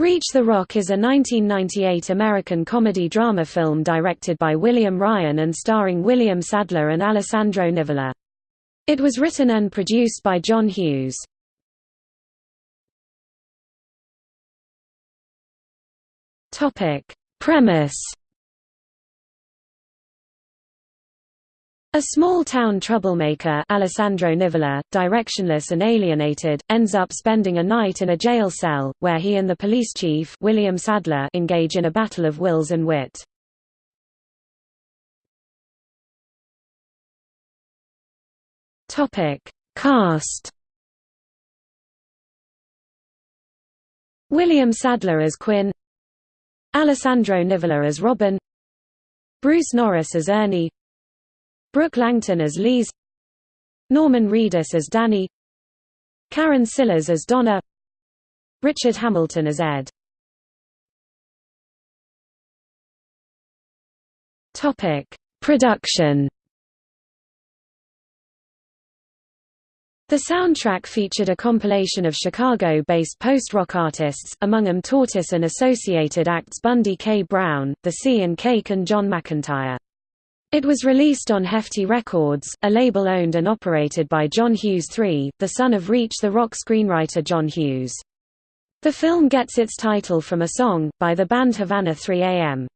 Reach the Rock is a 1998 American comedy-drama film directed by William Ryan and starring William Sadler and Alessandro Nivola. It was written and produced by John Hughes. Premise A small-town troublemaker Alessandro Nivola, directionless and alienated, ends up spending a night in a jail cell, where he and the police chief William Sadler engage in a battle of wills and wit. Cast William Sadler as Quinn Alessandro Nivola as Robin Bruce Norris as Ernie Brooke Langton as Lise Norman Reedus as Danny Karen Sillas as Donna Richard Hamilton as Ed Production. The soundtrack featured a compilation of Chicago-based post-rock artists, among them Tortoise and associated acts Bundy K. Brown, The Sea and Cake and John McEntire. It was released on Hefty Records, a label owned and operated by John Hughes III, the son of Reach the Rock screenwriter John Hughes. The film gets its title from a song, by the band Havana 3 AM.